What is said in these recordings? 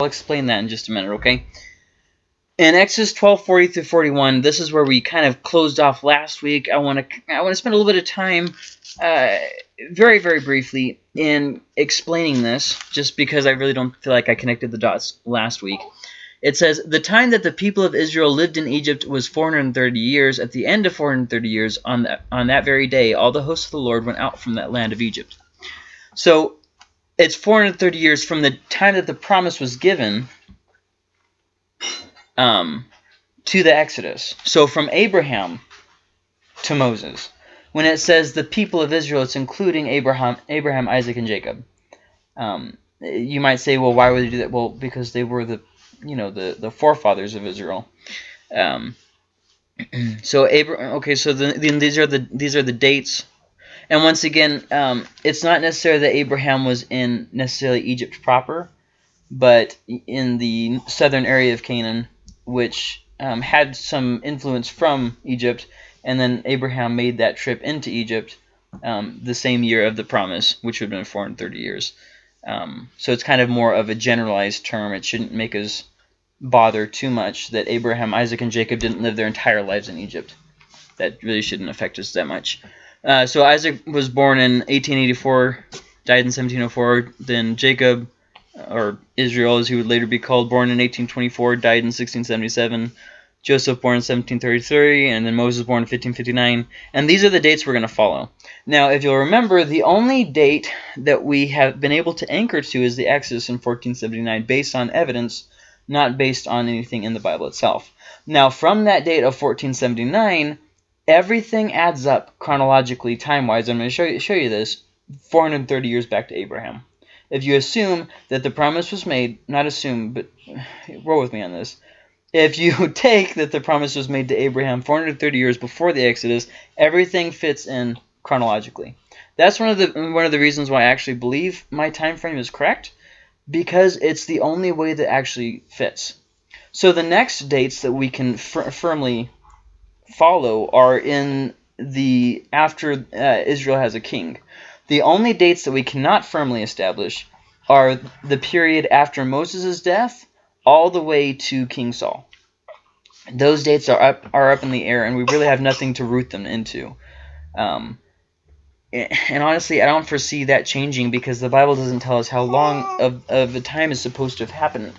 I'll explain that in just a minute, okay? In Exodus 12:40 through 41, this is where we kind of closed off last week. I want to I want to spend a little bit of time, uh, very very briefly, in explaining this, just because I really don't feel like I connected the dots last week. It says, The time that the people of Israel lived in Egypt was 430 years. At the end of 430 years, on that, on that very day, all the hosts of the Lord went out from that land of Egypt. So it's 430 years from the time that the promise was given um, to the Exodus. So from Abraham to Moses. When it says the people of Israel, it's including Abraham, Abraham, Isaac, and Jacob. Um, you might say, well, why would they do that? Well, because they were the, you know, the the forefathers of Israel. Um, so Abraham. Okay, so the, the, these are the these are the dates and once again, um, it's not necessarily that Abraham was in necessarily Egypt proper, but in the southern area of Canaan, which um, had some influence from Egypt, and then Abraham made that trip into Egypt um, the same year of the promise, which would have been 430 years. Um, so it's kind of more of a generalized term. It shouldn't make us bother too much that Abraham, Isaac, and Jacob didn't live their entire lives in Egypt. That really shouldn't affect us that much. Uh, so Isaac was born in 1884, died in 1704. Then Jacob, or Israel as he would later be called, born in 1824, died in 1677. Joseph born in 1733, and then Moses born in 1559. And these are the dates we're going to follow. Now, if you'll remember, the only date that we have been able to anchor to is the Exodus in 1479, based on evidence, not based on anything in the Bible itself. Now, from that date of 1479, everything adds up chronologically, time-wise. I'm going to show you, show you this 430 years back to Abraham. If you assume that the promise was made, not assume, but roll with me on this. If you take that the promise was made to Abraham 430 years before the Exodus, everything fits in chronologically. That's one of the one of the reasons why I actually believe my time frame is correct, because it's the only way that actually fits. So the next dates that we can fir firmly follow are in the after uh, Israel has a king. The only dates that we cannot firmly establish are the period after Moses' death all the way to King Saul. Those dates are up are up in the air, and we really have nothing to root them into. Um, and honestly, I don't foresee that changing because the Bible doesn't tell us how long of, of the time is supposed to have happened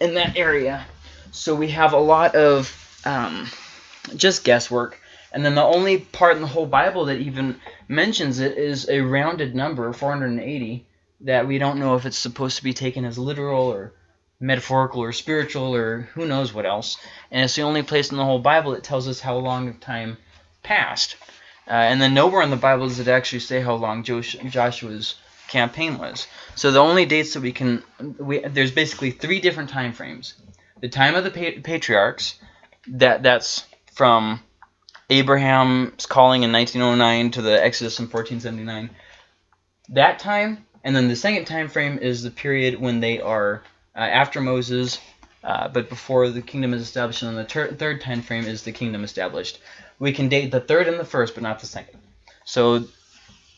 in that area. So we have a lot of um, just guesswork. And then the only part in the whole Bible that even mentions it is a rounded number, 480, that we don't know if it's supposed to be taken as literal or metaphorical or spiritual or who knows what else. And it's the only place in the whole Bible that tells us how long of time passed. Uh, and then nowhere in the Bible does it actually say how long Joshua's campaign was. So the only dates that we can, we, there's basically three different time frames. The time of the patriarchs, that that's from Abraham's calling in 1909 to the Exodus in 1479. That time, and then the second time frame is the period when they are uh, after Moses, uh, but before the kingdom is established, and the third time frame is the kingdom established. We can date the third and the first, but not the second. So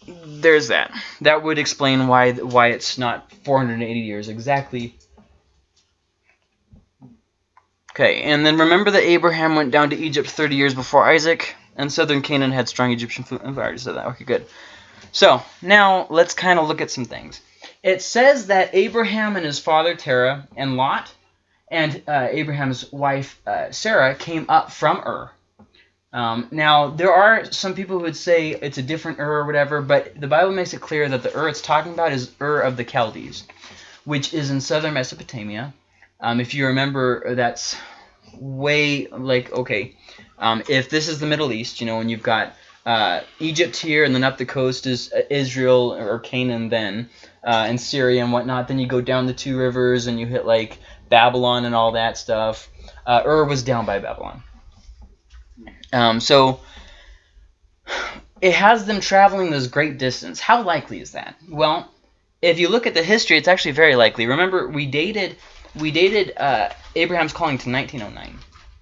there's that. That would explain why why it's not 480 years exactly Okay, and then remember that Abraham went down to Egypt 30 years before Isaac, and southern Canaan had strong Egyptian food. I've already said that. Okay, good. So, now let's kind of look at some things. It says that Abraham and his father Terah and Lot and uh, Abraham's wife uh, Sarah came up from Ur. Um, now, there are some people who would say it's a different Ur or whatever, but the Bible makes it clear that the Ur it's talking about is Ur of the Chaldees, which is in southern Mesopotamia. Um, if you remember, that's way like okay. Um, if this is the Middle East, you know, and you've got uh, Egypt here, and then up the coast is uh, Israel or Canaan, then uh, and Syria and whatnot. Then you go down the two rivers, and you hit like Babylon and all that stuff. Uh, Ur was down by Babylon. Um, so it has them traveling this great distance. How likely is that? Well, if you look at the history, it's actually very likely. Remember, we dated we dated uh, Abraham's calling to 1909.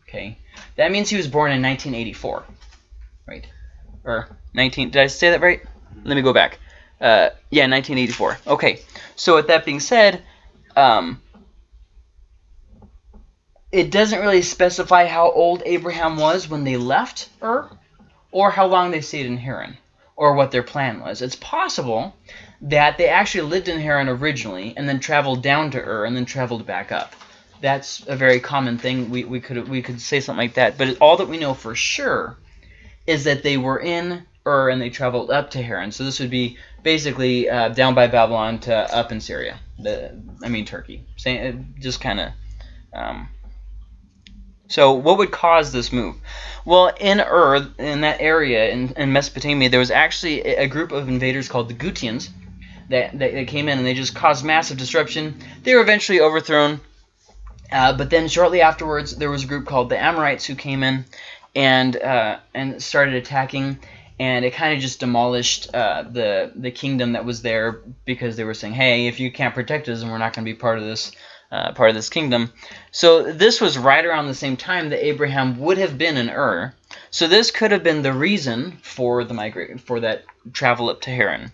Okay, that means he was born in 1984, right? Or 19? Did I say that right? Let me go back. Uh, yeah, 1984. Okay, so with that being said, um, it doesn't really specify how old Abraham was when they left Ur, or how long they stayed in Haran, or what their plan was. It's possible that they actually lived in Haran originally and then traveled down to Ur and then traveled back up. That's a very common thing. We, we could we could say something like that. But all that we know for sure is that they were in Ur and they traveled up to Haran. So this would be basically uh, down by Babylon to up in Syria. The, I mean Turkey. Same, just kind of. Um, so what would cause this move? Well, in Ur, in that area in, in Mesopotamia, there was actually a group of invaders called the Gutians that, that, that came in and they just caused massive disruption. They were eventually overthrown. Uh, but then shortly afterwards, there was a group called the Amorites who came in and uh, and started attacking, and it kind of just demolished uh, the the kingdom that was there because they were saying, hey, if you can't protect us, and we're not going to be part of this uh, part of this kingdom. So this was right around the same time that Abraham would have been in Ur. So this could have been the reason for the migrate for that travel up to Haran.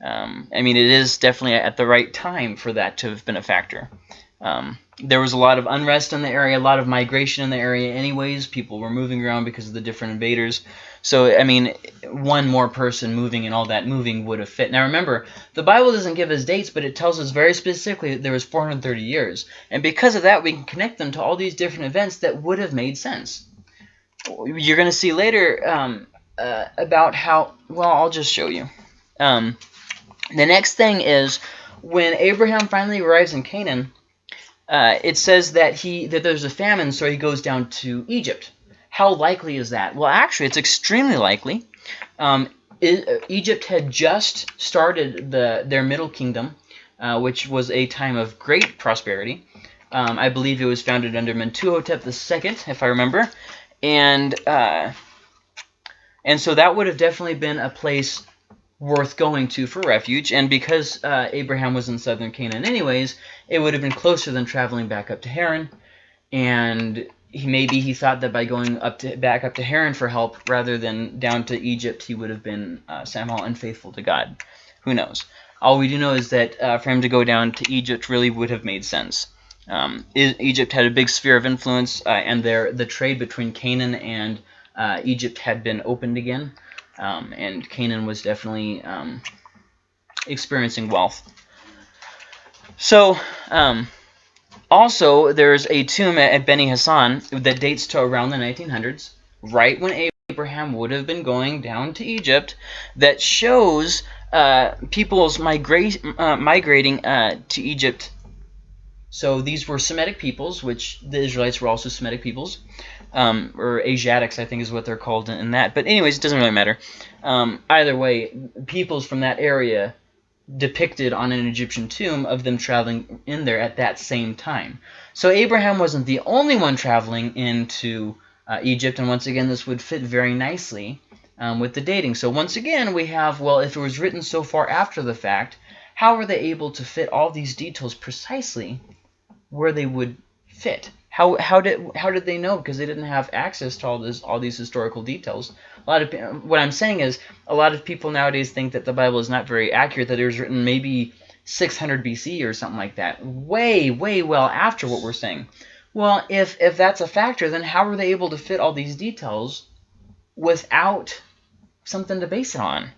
Um, I mean, it is definitely at the right time for that to have been a factor. Um, there was a lot of unrest in the area, a lot of migration in the area anyways. People were moving around because of the different invaders. So, I mean, one more person moving and all that moving would have fit. Now, remember, the Bible doesn't give us dates, but it tells us very specifically that there was 430 years. And because of that, we can connect them to all these different events that would have made sense. You're going to see later um, uh, about how, well, I'll just show you. Um, the next thing is when Abraham finally arrives in Canaan, uh, it says that he that there's a famine, so he goes down to Egypt. How likely is that? Well, actually, it's extremely likely. Um, Egypt had just started the their Middle Kingdom, uh, which was a time of great prosperity. Um, I believe it was founded under Mentuhotep II, if I remember, and uh, and so that would have definitely been a place worth going to for refuge. And because uh, Abraham was in southern Canaan anyways, it would have been closer than traveling back up to Haran. And he, maybe he thought that by going up to back up to Haran for help rather than down to Egypt, he would have been uh, somehow unfaithful to God. Who knows? All we do know is that uh, for him to go down to Egypt really would have made sense. Um, Egypt had a big sphere of influence, uh, and there the trade between Canaan and uh, Egypt had been opened again um, and Canaan was definitely um, experiencing wealth. So, um, also, there's a tomb at Beni Hassan that dates to around the 1900s, right when Abraham would have been going down to Egypt, that shows uh, people's migra uh, migrating uh, to Egypt. So these were Semitic peoples, which the Israelites were also Semitic peoples um, or Asiatics, I think is what they're called in, that. But anyways, it doesn't really matter. Um, either way, peoples from that area depicted on an Egyptian tomb of them traveling in there at that same time. So Abraham wasn't the only one traveling into uh, Egypt, and once again, this would fit very nicely um, with the dating. So once again, we have, well, if it was written so far after the fact, how were they able to fit all these details precisely where they would fit? How how did how did they know? Because they didn't have access to all this all these historical details. A lot of what I'm saying is a lot of people nowadays think that the Bible is not very accurate. That it was written maybe 600 BC or something like that, way way well after what we're saying. Well, if if that's a factor, then how were they able to fit all these details without something to base it on?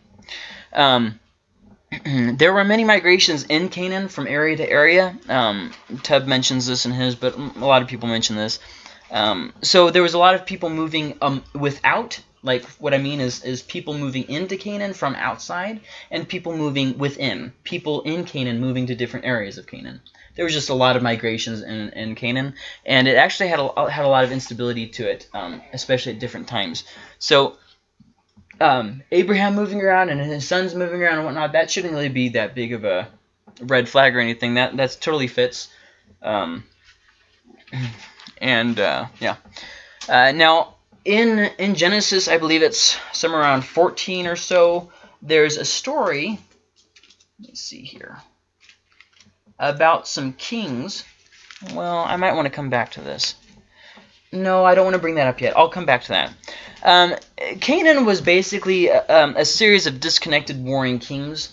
Um, there were many migrations in Canaan from area to area. Um, Tubb mentions this in his, but a lot of people mention this. Um, so there was a lot of people moving um, without, like what I mean is, is people moving into Canaan from outside and people moving within. People in Canaan moving to different areas of Canaan. There was just a lot of migrations in, in Canaan, and it actually had a, had a lot of instability to it, um, especially at different times. So um, Abraham moving around and his sons moving around and whatnot, that shouldn't really be that big of a red flag or anything. That that's totally fits. Um, and uh, yeah. Uh, now in in Genesis, I believe it's somewhere around 14 or so. There's a story. Let's see here about some kings. Well, I might want to come back to this. No, I don't want to bring that up yet. I'll come back to that. Um, Canaan was basically um, a series of disconnected warring kings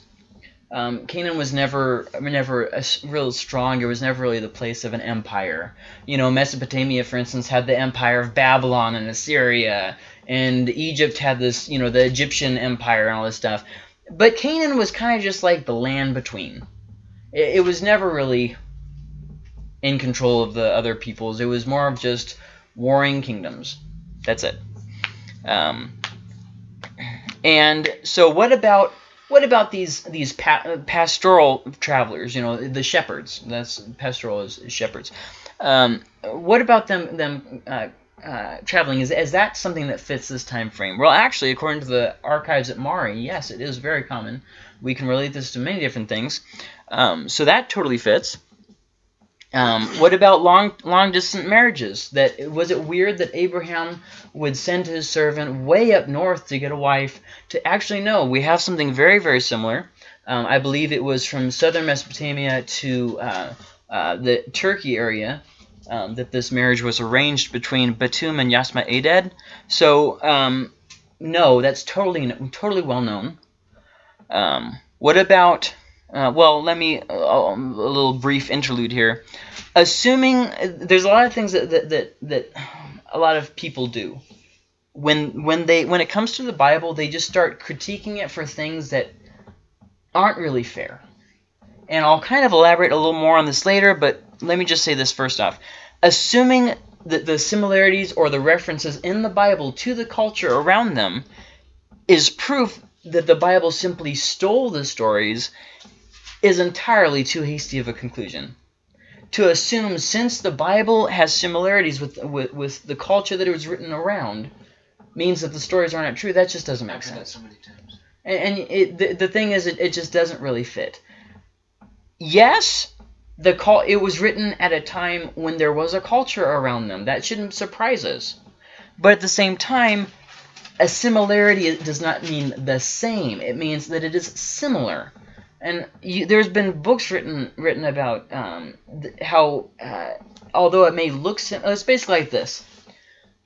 Um, Canaan was never never a real strong. It was never really the place of an empire. You know, Mesopotamia, for instance, had the empire of Babylon and Assyria, and Egypt had this, you know, the Egyptian empire and all this stuff. But Canaan was kind of just like the land between. It, it was never really in control of the other peoples. It was more of just warring kingdoms. That's it. Um, and so what about what about these these pa pastoral travelers? You know, the shepherds. That's pastoral is, shepherds. Um, what about them them uh, uh, traveling? Is is that something that fits this time frame? Well, actually, according to the archives at Mari, yes, it is very common. We can relate this to many different things. Um, so that totally fits. Um, what about long long distance marriages? That was it weird that Abraham would send his servant way up north to get a wife? To actually no, we have something very very similar. Um, I believe it was from southern Mesopotamia to uh, uh, the Turkey area um, that this marriage was arranged between Batum and Yasma Aded. So um, no, that's totally totally well known. Um, what about uh, well, let me, uh, a little brief interlude here. Assuming, there's a lot of things that, that, that, that a lot of people do. When, when, they, when it comes to the Bible, they just start critiquing it for things that aren't really fair. And I'll kind of elaborate a little more on this later, but let me just say this first off. Assuming that the similarities or the references in the Bible to the culture around them is proof that the Bible simply stole the stories is entirely too hasty of a conclusion. To assume since the Bible has similarities with, with, with the culture that it was written around means that the stories are not true, that just doesn't make sense. So. And, and it, the, the thing is, it, it just doesn't really fit. Yes, the call it was written at a time when there was a culture around them. That shouldn't surprise us. But at the same time, a similarity does not mean the same. It means that it is similar. And you, there's been books written written about um, how, uh, although it may look similar, it's basically like this.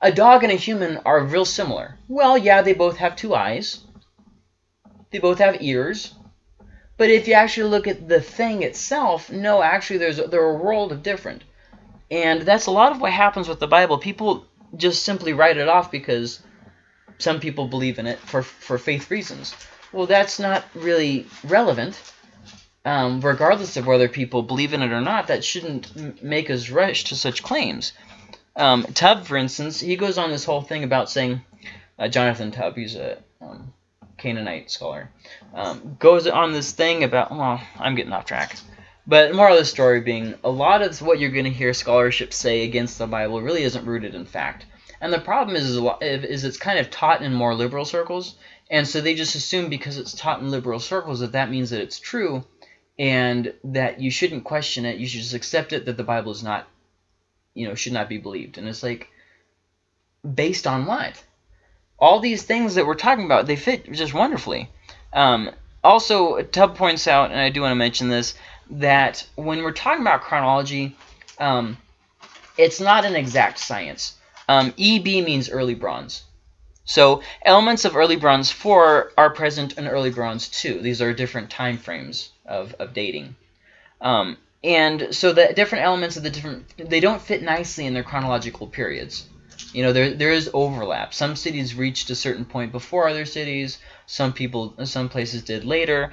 A dog and a human are real similar. Well, yeah, they both have two eyes. They both have ears. But if you actually look at the thing itself, no, actually there's they're a world of different. And that's a lot of what happens with the Bible. People just simply write it off because some people believe in it for, for faith reasons. Well, that's not really relevant. Um, regardless of whether people believe in it or not, that shouldn't make us rush to such claims. Um, Tubb, for instance, he goes on this whole thing about saying, uh, Jonathan Tubb, he's a um, Canaanite scholar, um, goes on this thing about, well, I'm getting off track. But more of the story being, a lot of what you're going to hear scholarship say against the Bible really isn't rooted in fact. And the problem is, is it's kind of taught in more liberal circles, and so they just assume because it's taught in liberal circles that that means that it's true and that you shouldn't question it. You should just accept it that the Bible is not, you know, should not be believed. And it's like, based on what? All these things that we're talking about, they fit just wonderfully. Um, also, Tubb points out, and I do want to mention this, that when we're talking about chronology, um, it's not an exact science. Um, EB means early bronze. So elements of early bronze 4 are present in early bronze 2. These are different time frames of, of dating. Um, and so the different elements of the different, they don't fit nicely in their chronological periods. You know, there there is overlap. Some cities reached a certain point before other cities. Some people, some places did later.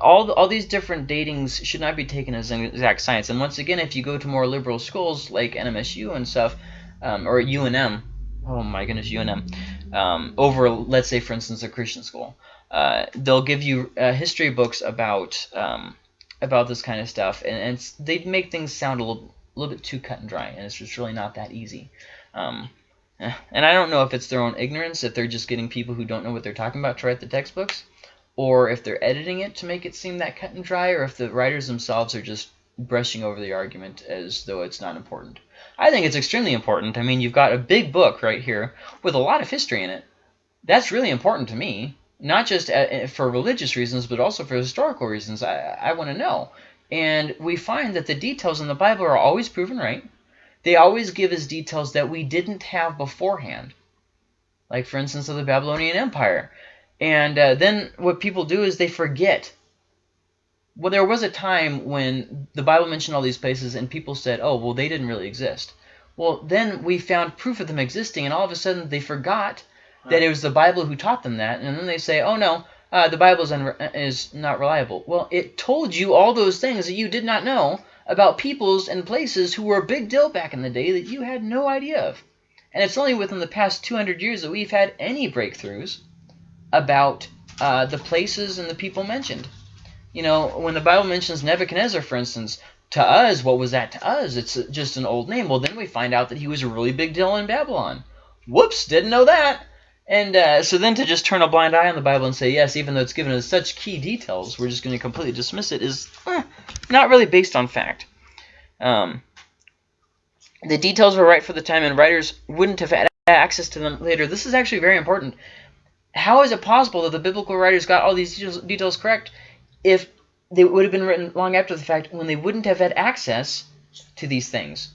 All all these different datings should not be taken as an exact science. And once again, if you go to more liberal schools like NMSU and stuff, um, or UNM, oh my goodness, UNM, um, over, let's say, for instance, a Christian school. Uh, they'll give you uh, history books about um, about this kind of stuff, and, and they make things sound a little, little bit too cut and dry, and it's just really not that easy. Um, eh, and I don't know if it's their own ignorance, if they're just getting people who don't know what they're talking about to write the textbooks, or if they're editing it to make it seem that cut and dry, or if the writers themselves are just brushing over the argument as though it's not important. I think it's extremely important. I mean, you've got a big book right here with a lot of history in it. That's really important to me, not just for religious reasons, but also for historical reasons. I, I want to know. And we find that the details in the Bible are always proven right. They always give us details that we didn't have beforehand. Like, for instance, of the Babylonian Empire. And uh, then what people do is they forget well, there was a time when the Bible mentioned all these places and people said, oh, well, they didn't really exist. Well, then we found proof of them existing, and all of a sudden they forgot that it was the Bible who taught them that, and then they say, oh, no, uh, the Bible is, is not reliable. Well, it told you all those things that you did not know about peoples and places who were a big deal back in the day that you had no idea of. And it's only within the past 200 years that we've had any breakthroughs about uh, the places and the people mentioned. You know, when the Bible mentions Nebuchadnezzar, for instance, to us, what was that to us? It's just an old name. Well, then we find out that he was a really big deal in Babylon. Whoops, didn't know that. And uh, so then to just turn a blind eye on the Bible and say, yes, even though it's given us such key details, we're just going to completely dismiss it is eh, not really based on fact. Um, the details were right for the time, and writers wouldn't have had access to them later. This is actually very important. How is it possible that the biblical writers got all these details correct if they would have been written long after the fact when they wouldn't have had access to these things?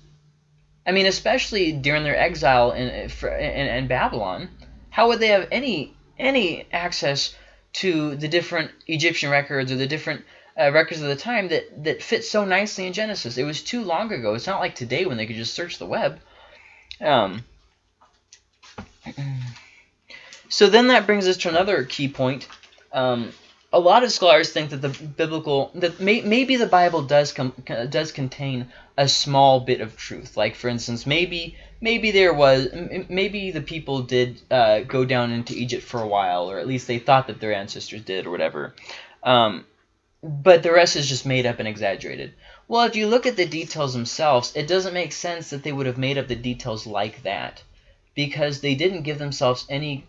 I mean, especially during their exile in, in, in Babylon, how would they have any any access to the different Egyptian records or the different uh, records of the time that, that fit so nicely in Genesis? It was too long ago. It's not like today when they could just search the web. Um, so then that brings us to another key point. Um, a lot of scholars think that the biblical that may, maybe the Bible does com, does contain a small bit of truth. Like for instance, maybe maybe there was maybe the people did uh, go down into Egypt for a while, or at least they thought that their ancestors did, or whatever. Um, but the rest is just made up and exaggerated. Well, if you look at the details themselves, it doesn't make sense that they would have made up the details like that because they didn't give themselves any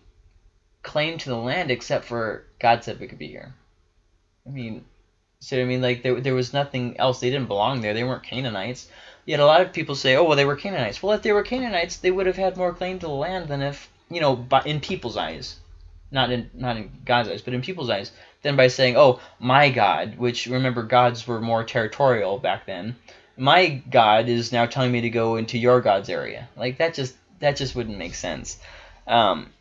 claim to the land except for God said we could be here. I mean, so I mean, like there there was nothing else. They didn't belong there. They weren't Canaanites. Yet a lot of people say, oh well, they were Canaanites. Well, if they were Canaanites, they would have had more claim to the land than if you know, by, in people's eyes, not in not in God's eyes, but in people's eyes, than by saying, oh, my God, which remember gods were more territorial back then. My God is now telling me to go into your God's area. Like that just that just wouldn't make sense. Um,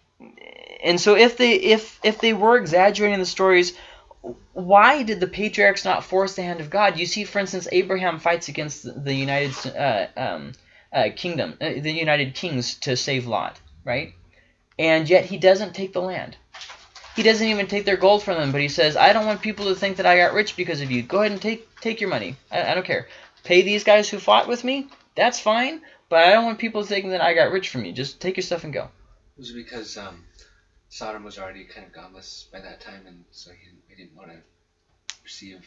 and so if they if if they were exaggerating the stories, why did the patriarchs not force the hand of God? You see, for instance, Abraham fights against the United uh, um, uh, Kingdom, uh, the United Kings to save Lot, right? And yet he doesn't take the land. He doesn't even take their gold from them, but he says, I don't want people to think that I got rich because of you. Go ahead and take take your money. I, I don't care. Pay these guys who fought with me. That's fine, but I don't want people thinking that I got rich from you. Just take your stuff and go. It Was because um, Sodom was already kind of godless by that time, and so he, he didn't want to receive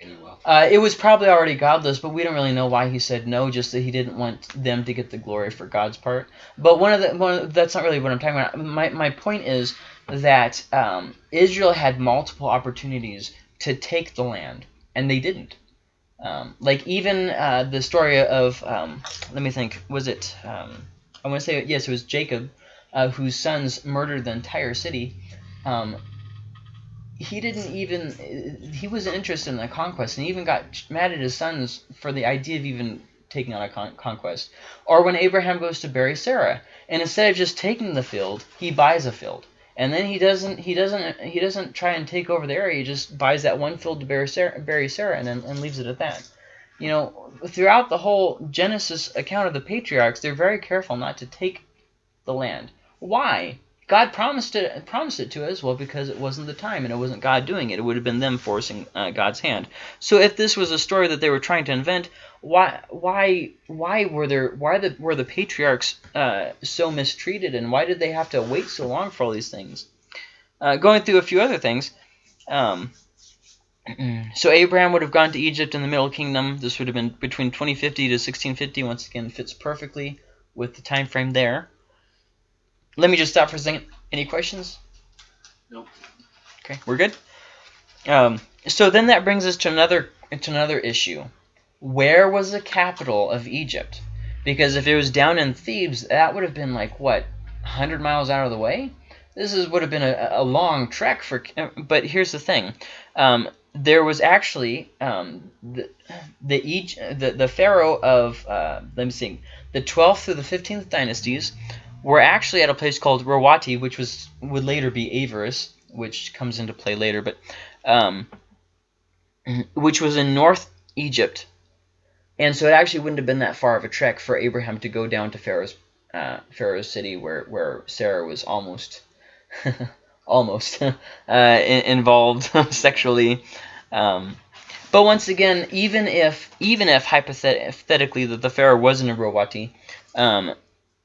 any wealth? Uh, it was probably already godless, but we don't really know why he said no. Just that he didn't want them to get the glory for God's part. But one of the one of, that's not really what I'm talking about. My my point is that um, Israel had multiple opportunities to take the land, and they didn't. Um, like even uh, the story of um, let me think, was it? Um, I want to say yes, it was Jacob uh, whose sons murdered the entire city, um, he didn't even, he wasn't interested in the conquest and he even got mad at his sons for the idea of even taking on a con conquest. Or when Abraham goes to bury Sarah, and instead of just taking the field, he buys a field. And then he doesn't he doesn't he doesn't try and take over the area. He just buys that one field to bury Sarah, bury Sarah and and leaves it at that. You know, throughout the whole Genesis account of the patriarchs, they're very careful not to take the land. Why? God promised it promised it to us. Well, because it wasn't the time, and it wasn't God doing it. It would have been them forcing uh, God's hand. So if this was a story that they were trying to invent, why why why were there why the, were the patriarchs uh, so mistreated, and why did they have to wait so long for all these things? Uh, going through a few other things. Um, so Abraham would have gone to Egypt in the Middle Kingdom. This would have been between 2050 to 1650. Once again, fits perfectly with the time frame there. Let me just stop for a second. Any questions? Nope. Okay, we're good. Um, so then that brings us to another to another issue. Where was the capital of Egypt? Because if it was down in Thebes, that would have been like what, 100 miles out of the way. This is would have been a, a long trek for. But here's the thing. Um, there was actually um, the the, the the pharaoh of uh, let me see the 12th through the 15th dynasties we're actually at a place called Rawati, which was would later be Avaris, which comes into play later. But um, which was in North Egypt. And so it actually wouldn't have been that far of a trek for Abraham to go down to Pharaoh's uh, Pharaoh's city where, where Sarah was almost almost uh, involved sexually. Um, but once again, even if even if hypothetically that the Pharaoh wasn't a Rowati, um,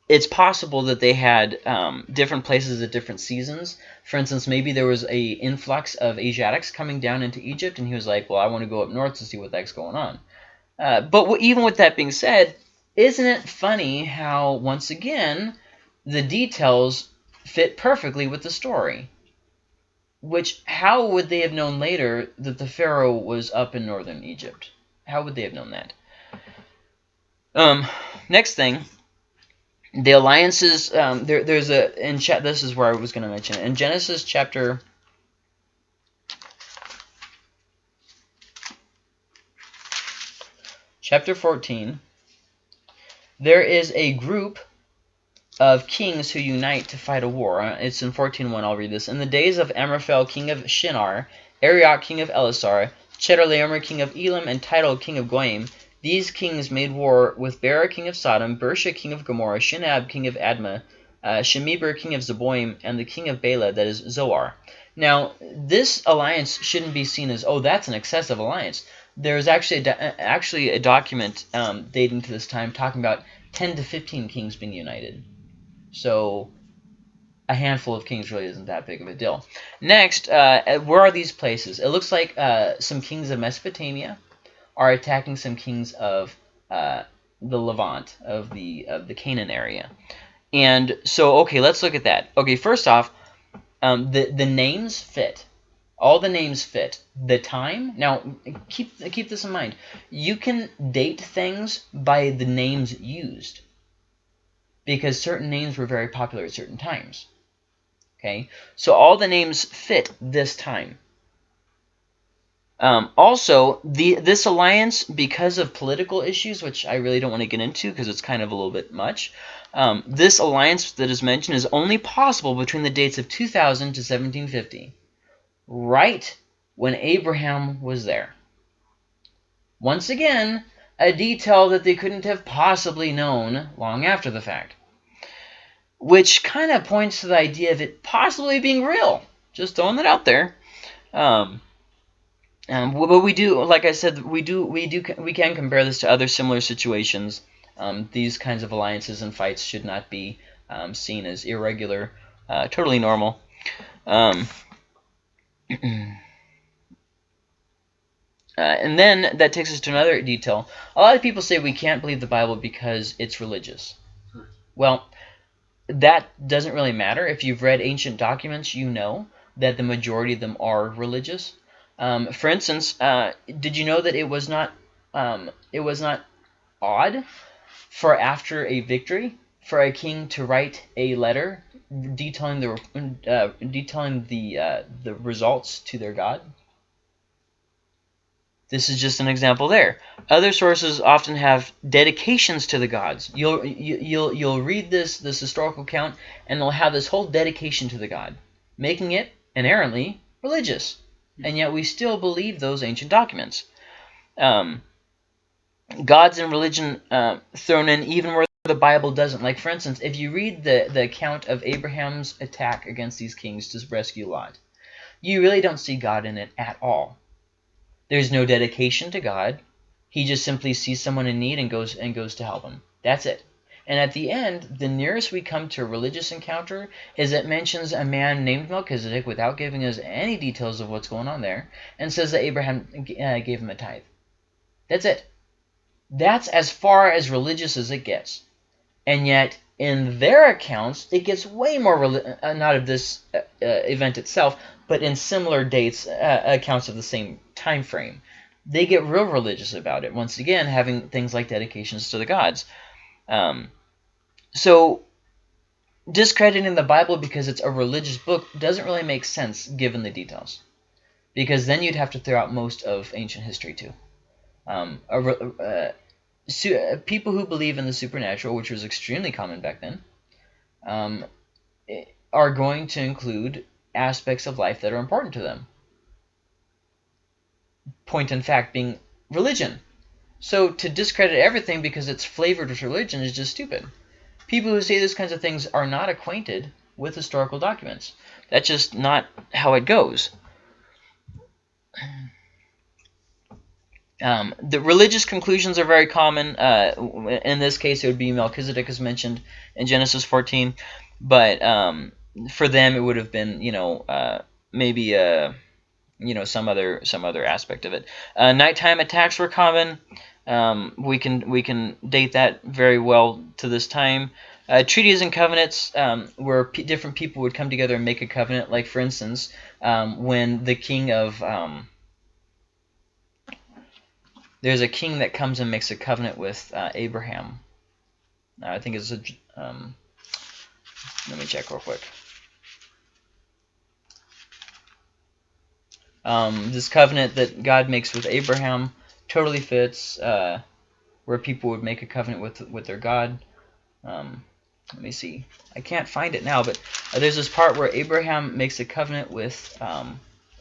it's possible that they had um, different places at different seasons. For instance, maybe there was a influx of Asiatics coming down into Egypt, and he was like, well, I want to go up north to see what the heck's going on. Uh, but even with that being said, isn't it funny how, once again, the details fit perfectly with the story? Which, how would they have known later that the Pharaoh was up in northern Egypt? How would they have known that? Um, next thing, the alliances um, there, there's a in chat this is where i was going to mention it. in genesis chapter chapter 14 there is a group of kings who unite to fight a war it's in 14.1 i'll read this in the days of amraphel king of shinar arioch king of elasar chedorlaomer king of elam and tidal king of goyim these kings made war with Bera king of Sodom, Birsha king of Gomorrah, Shinab king of Admah, uh, Shemeber king of Zeboim, and the king of Bela, that is Zoar. Now, this alliance shouldn't be seen as, oh, that's an excessive alliance. There's actually a actually a document um, dating to this time talking about 10 to 15 kings being united. So a handful of kings really isn't that big of a deal. Next, uh, where are these places? It looks like uh, some kings of Mesopotamia, are attacking some kings of uh, the Levant, of the of the Canaan area. And so, okay, let's look at that. Okay, first off, um, the the names fit. All the names fit. The time. Now, keep keep this in mind. You can date things by the names used, because certain names were very popular at certain times. Okay, so all the names fit this time. Um, also, the this alliance, because of political issues, which I really don't want to get into because it's kind of a little bit much, um, this alliance that is mentioned is only possible between the dates of 2000 to 1750, right when Abraham was there. Once again, a detail that they couldn't have possibly known long after the fact, which kind of points to the idea of it possibly being real. Just throwing that out there. Um, um, but we do, like I said, we do, we do, we can compare this to other similar situations. Um, these kinds of alliances and fights should not be um, seen as irregular, uh, totally normal. Um, uh, and then that takes us to another detail. A lot of people say we can't believe the Bible because it's religious. Well, that doesn't really matter. If you've read ancient documents, you know that the majority of them are religious. Um, for instance, uh, did you know that it was not um, it was not odd for after a victory for a king to write a letter detailing the uh, detailing the uh, the results to their god? This is just an example there. Other sources often have dedications to the gods. You'll you, will you will you'll read this this historical account and they'll have this whole dedication to the god, making it inherently religious and yet we still believe those ancient documents. Um, gods and religion uh, thrown in even where the Bible doesn't. Like, for instance, if you read the, the account of Abraham's attack against these kings to rescue Lot, you really don't see God in it at all. There's no dedication to God. He just simply sees someone in need and goes and goes to help him. That's it. And at the end, the nearest we come to a religious encounter is it mentions a man named Melchizedek without giving us any details of what's going on there and says that Abraham uh, gave him a tithe. That's it. That's as far as religious as it gets. And yet, in their accounts, it gets way more, uh, not of this uh, uh, event itself, but in similar dates, uh, accounts of the same time frame. They get real religious about it, once again, having things like dedications to the gods. Um, so discrediting the Bible because it's a religious book doesn't really make sense given the details. Because then you'd have to throw out most of ancient history too. Um, uh, people who believe in the supernatural, which was extremely common back then, um, are going to include aspects of life that are important to them. point in fact being religion. So to discredit everything because it's flavored with religion is just stupid. People who say these kinds of things are not acquainted with historical documents. That's just not how it goes. Um, the religious conclusions are very common. Uh, in this case, it would be Melchizedek as mentioned in Genesis 14. But um, for them, it would have been, you know, uh, maybe uh, you know some other some other aspect of it. Uh, nighttime attacks were common. Um, we can we can date that very well to this time. Uh, treaties and covenants um, where different people would come together and make a covenant. Like for instance, um, when the king of um, there's a king that comes and makes a covenant with uh, Abraham. I think it's a. Um, let me check real quick. Um, this covenant that God makes with Abraham totally fits uh, where people would make a covenant with with their God. Um, let me see. I can't find it now, but uh, there's this part where Abraham makes a covenant with um,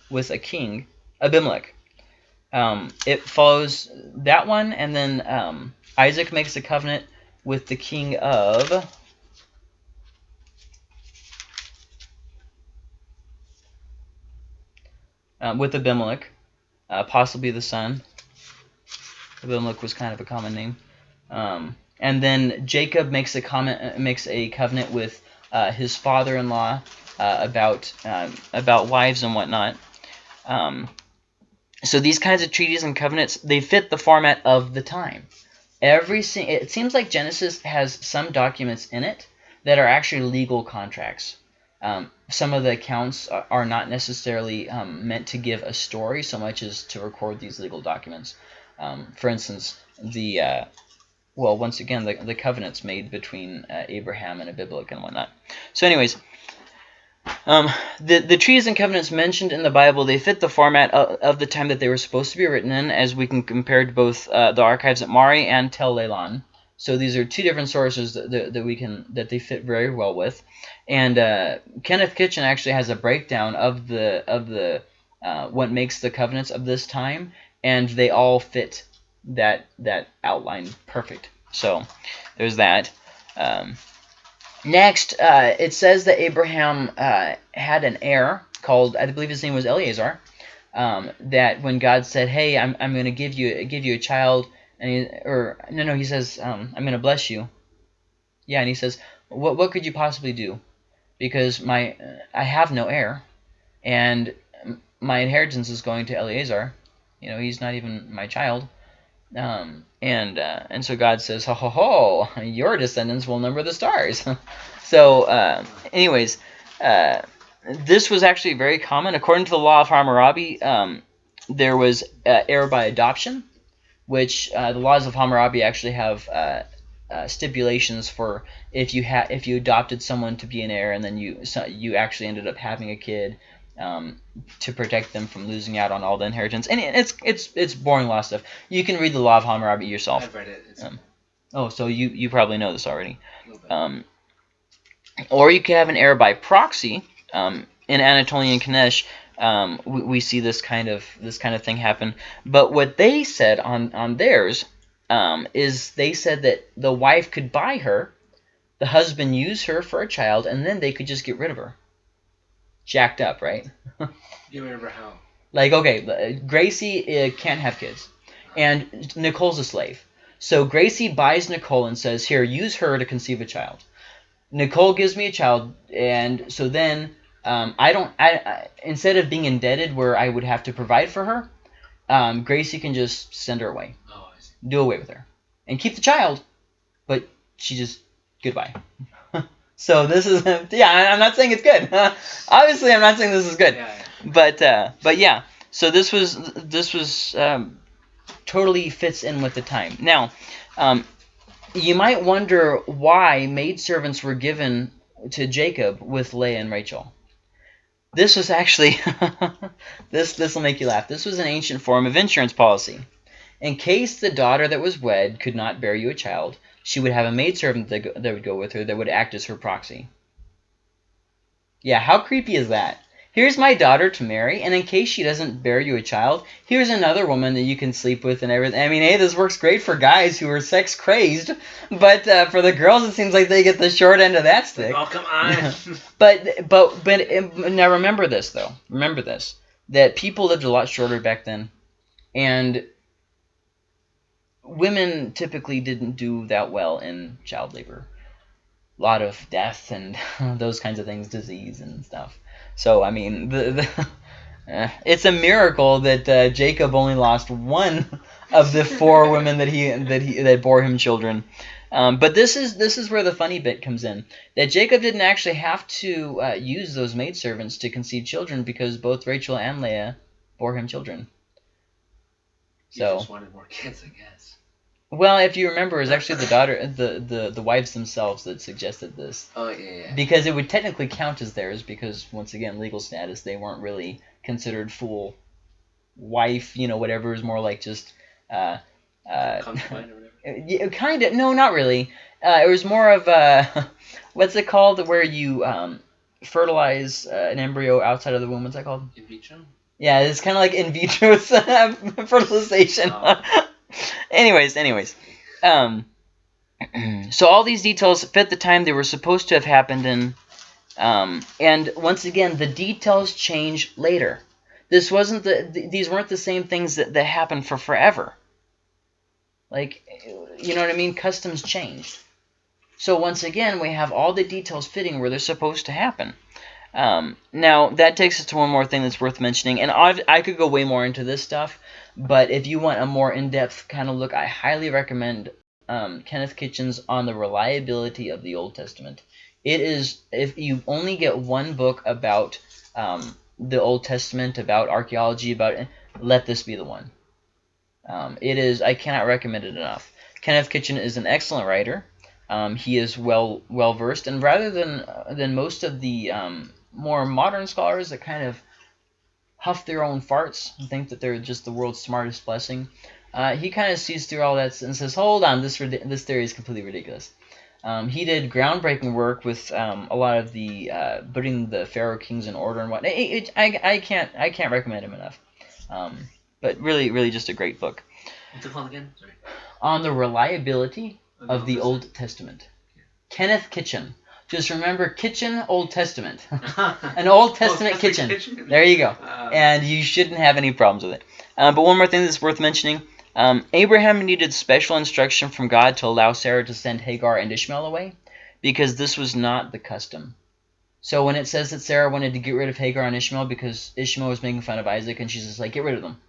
with a king, Abimelech. Um, it follows that one, and then um, Isaac makes a covenant with the king of um, with Abimelech, uh, possibly the son. Abimelech was kind of a common name. Um, and then Jacob makes a comment, uh, makes a covenant with uh, his father-in-law uh, about um, about wives and whatnot. Um, so these kinds of treaties and covenants they fit the format of the time. Every it seems like Genesis has some documents in it that are actually legal contracts. Um, some of the accounts are not necessarily um, meant to give a story so much as to record these legal documents. Um, for instance, the uh, well, once again, the, the covenants made between uh, Abraham and Abimelech and whatnot. So anyways, um, the, the treaties and covenants mentioned in the Bible, they fit the format of, of, the time that they were supposed to be written in, as we can compare to both uh, the archives at Mari and Tel Leilan. So these are two different sources that, that, that, we can that they fit very well with. And uh, Kenneth Kitchen actually has a breakdown of the of the uh, what makes the covenants of this time, and they all fit that that outline perfect. So there's that. Um, next, uh, it says that Abraham uh, had an heir called I believe his name was Eleazar. Um, that when God said, "Hey, I'm I'm going to give you give you a child," and he, or no no he says um, I'm gonna bless you yeah and he says what what could you possibly do because my I have no heir and my inheritance is going to Eleazar. You know he's not even my child. Um, and uh, and so God says ho ho ho your descendants will number the stars. So uh, anyways uh, this was actually very common. According to the law of Hammurabi um, there was uh, heir by adoption which uh, the laws of Hammurabi actually have uh, stipulations for if you had if you adopted someone to be an heir and then you so you actually ended up having a kid um, to protect them from losing out on all the inheritance. And it's it's it's boring law stuff. You can read the law of Hammurabi yourself. I've read it. Um, oh, so you you probably know this already. Um, or you could have an heir by proxy. Um, in Anatolian Kanesh, um, we, we, see this kind of this kind of thing happen. But what they said on on theirs um, is they said that the wife could buy her, the husband use her for a child, and then they could just get rid of her. Jacked up, right? you remember how? Like okay, Gracie uh, can't have kids, and Nicole's a slave. So Gracie buys Nicole and says, "Here, use her to conceive a child." Nicole gives me a child, and so then um, I don't. I, I, instead of being indebted where I would have to provide for her, um, Gracie can just send her away, do away with her, and keep the child, but she just goodbye. so this is yeah. I'm not saying it's good. Obviously, I'm not saying this is good, yeah, but uh, but yeah. So this was this was um, totally fits in with the time. Now, um, you might wonder why maidservants were given to Jacob with Leah and Rachel. This was actually, this this will make you laugh. This was an ancient form of insurance policy. In case the daughter that was wed could not bear you a child, she would have a maidservant that, that would go with her that would act as her proxy. Yeah, how creepy is that? here's my daughter to marry, and in case she doesn't bear you a child, here's another woman that you can sleep with and everything. I mean, hey, this works great for guys who are sex crazed, but uh, for the girls, it seems like they get the short end of that stick. Oh come on! But but but um, now remember this though. Remember this that people lived a lot shorter back then, and women typically didn't do that well in child labor. A lot of death and those kinds of things, disease and stuff. So I mean, the, the eh, it's a miracle that uh, Jacob only lost one of the four women that he that he that bore him children. Um, but this is this is where the funny bit comes in. That Jacob didn't actually have to uh, use those maidservants to conceive children because both Rachel and Leah bore him children. So just wanted more kids, I guess. Well, if you remember, it was actually the daughter, the the the wives themselves that suggested this Oh yeah, yeah. because it would technically count as theirs because once again, legal status, they weren't really considered full wife. You know, whatever is more like just. Uh, uh, Concubine or whatever. Yeah, kind of. No, not really. Uh, it was more of a what's it called where you um, fertilize uh, an embryo outside of the womb. What's that called? In vitro. Yeah, it's kind of like in vitro fertilization. Oh. Anyways, anyways, um, so all these details fit the time they were supposed to have happened in, um, and once again, the details change later. This wasn't the; th- these weren't the same things that that happened for forever. Like, you know what I mean? Customs changed. So once again, we have all the details fitting where they're supposed to happen. Um, now, that takes us to one more thing that's worth mentioning, and I've, I could go way more into this stuff, but if you want a more in-depth kind of look, I highly recommend um, Kenneth Kitchen's on the reliability of the Old Testament. It is, if you only get one book about um, the Old Testament, about archaeology, about let this be the one. Um, it is, I cannot recommend it enough. Kenneth Kitchen is an excellent writer. Um, he is well well versed, and rather than than most of the um, more modern scholars that kind of huff their own farts and think that they're just the world's smartest blessing, uh, he kind of sees through all that and says, "Hold on, this this theory is completely ridiculous." Um, he did groundbreaking work with um, a lot of the uh, putting the Pharaoh kings in order and whatnot. It, it, I, I can't I can't recommend him enough. Um, but really, really, just a great book What's it called again? Sorry. on the reliability of the Old Old Testament. Kenneth Kitchen. Just remember Kitchen Old Testament. An Old Testament kitchen. There you go. Uh, And you shouldn't have any problems with it. Um, but one more thing that's worth mentioning. Um, Abraham needed special instruction from God to allow Sarah to send Hagar and Ishmael away because this was not the custom. So when it says that Sarah wanted to get rid of Hagar and Ishmael because Ishmael was making fun of Isaac and she's just like, get rid of them.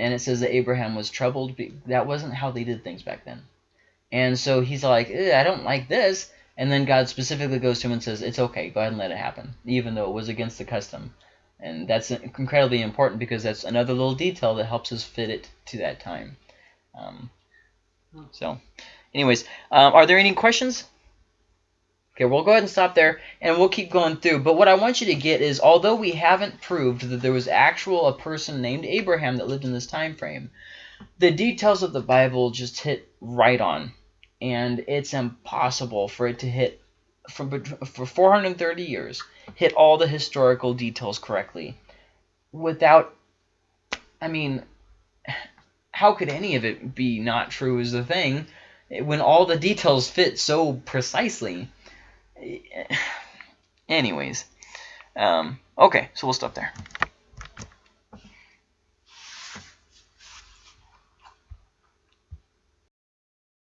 And it says that Abraham was troubled. That wasn't how they did things back then. And so he's like, "Eh, I don't like this. And then God specifically goes to him and says, it's okay, go ahead and let it happen, even though it was against the custom. And that's incredibly important because that's another little detail that helps us fit it to that time. Um, so, anyways, um, are there any questions? Okay, we'll go ahead and stop there, and we'll keep going through. But what I want you to get is, although we haven't proved that there was actual a person named Abraham that lived in this time frame, the details of the Bible just hit right on, and it's impossible for it to hit bet- for 430 years hit all the historical details correctly without. I mean, how could any of it be not true? Is the thing when all the details fit so precisely. Anyways, um, okay, so we'll stop there.